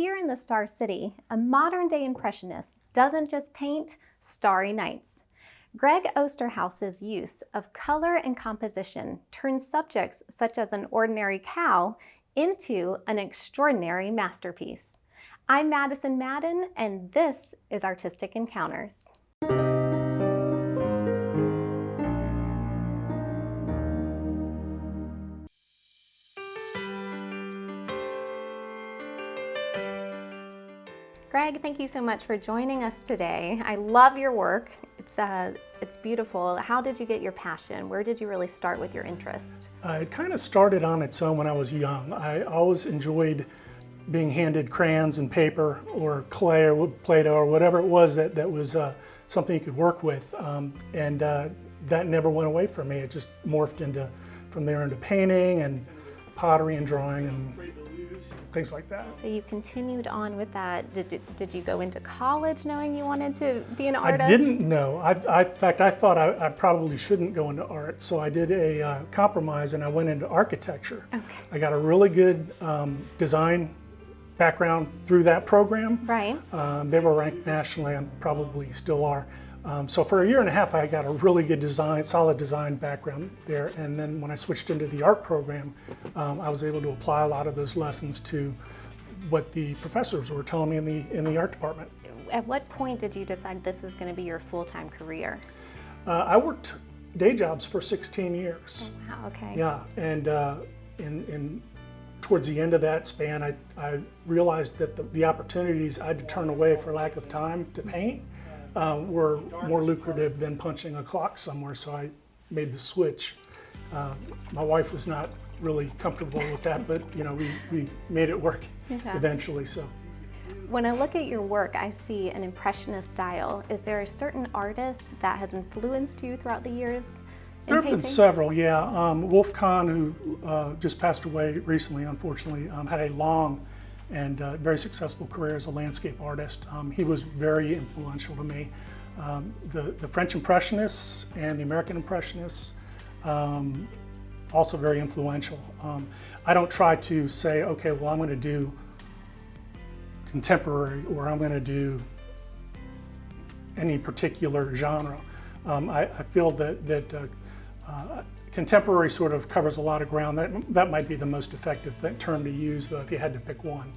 Here in the Star City, a modern-day impressionist doesn't just paint starry nights. Greg Osterhaus's use of color and composition turns subjects such as an ordinary cow into an extraordinary masterpiece. I'm Madison Madden, and this is Artistic Encounters. Greg, thank you so much for joining us today. I love your work. It's, uh, it's beautiful. How did you get your passion? Where did you really start with your interest? Uh, it kind of started on its own when I was young. I always enjoyed being handed crayons and paper or clay or Play-Doh or whatever it was that, that was uh, something you could work with. Um, and uh, that never went away from me. It just morphed into, from there into painting and pottery and drawing and things like that. So you continued on with that. Did, did, did you go into college knowing you wanted to be an artist? I didn't know. I, I, in fact, I thought I, I, probably shouldn't go into art. So I did a uh, compromise and I went into architecture. Okay. I got a really good um, design background through that program. Right. Um, they were ranked nationally and probably still are. Um, so for a year and a half, I got a really good design, solid design background there. And then when I switched into the art program, um, I was able to apply a lot of those lessons to what the professors were telling me in the, in the art department. At what point did you decide this is going to be your full-time career? Uh, I worked day jobs for 16 years. Oh, wow, okay. Yeah, and uh, in, in towards the end of that span, I, I realized that the, the opportunities I had to turn away for lack of time to paint uh, were more lucrative than punching a clock somewhere, so I made the switch. Uh, my wife was not really comfortable with that, but you know, we, we made it work yeah. eventually. So. When I look at your work, I see an impressionist style. Is there a certain artist that has influenced you throughout the years? There have been several, yeah. Um, Wolf Kahn, who uh, just passed away recently, unfortunately, um, had a long and uh, very successful career as a landscape artist. Um, he was very influential to me. Um, the, the French Impressionists and the American Impressionists, um, also very influential. Um, I don't try to say, okay, well, I'm going to do contemporary or I'm going to do any particular genre. Um, I, I, feel that, that uh, uh, contemporary sort of covers a lot of ground. That, that might be the most effective term to use though if you had to pick one.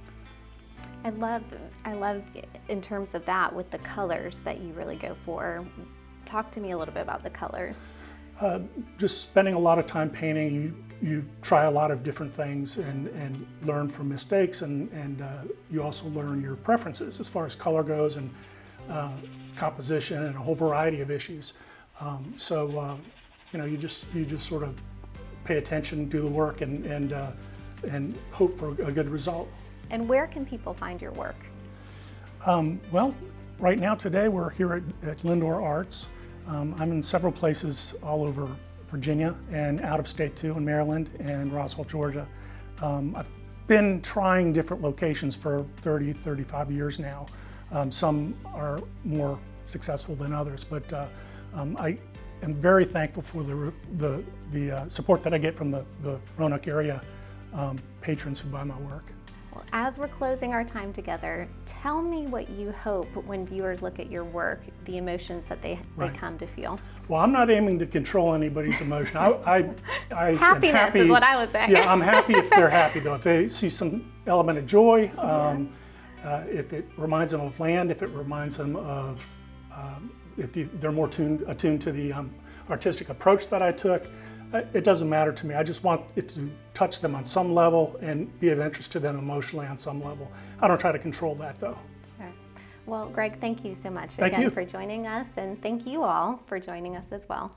I love, I love in terms of that with the colors that you really go for. Talk to me a little bit about the colors. Uh, just spending a lot of time painting, you, you try a lot of different things and, and learn from mistakes and, and uh, you also learn your preferences as far as color goes and uh, composition and a whole variety of issues. Um, so, uh, you know, you just, you just sort of pay attention, do the work and, and, uh, and hope for a good result. And where can people find your work? Um, well, right now today we're here at, at Lindor Arts. Um, I'm in several places all over Virginia and out of state too, in Maryland and Roswell, Georgia. Um, I've been trying different locations for 30, 35 years now. Um, some are more successful than others, but uh, um, I am very thankful for the, the, the uh, support that I get from the, the Roanoke area um, patrons who buy my work. Well, as we're closing our time together, tell me what you hope when viewers look at your work, the emotions that they, right. they come to feel. Well, I'm not aiming to control anybody's emotion. I, I, I Happiness happy, is what I would say. yeah, I'm happy if they're happy though. If they see some element of joy, um, uh, if it reminds them of land, if it reminds them of, um, if they're more tuned, attuned to the um, artistic approach that I took, it doesn't matter to me. I just want it to touch them on some level and be of interest to them emotionally on some level. I don't try to control that though. Sure. Well, Greg, thank you so much thank again you. for joining us and thank you all for joining us as well.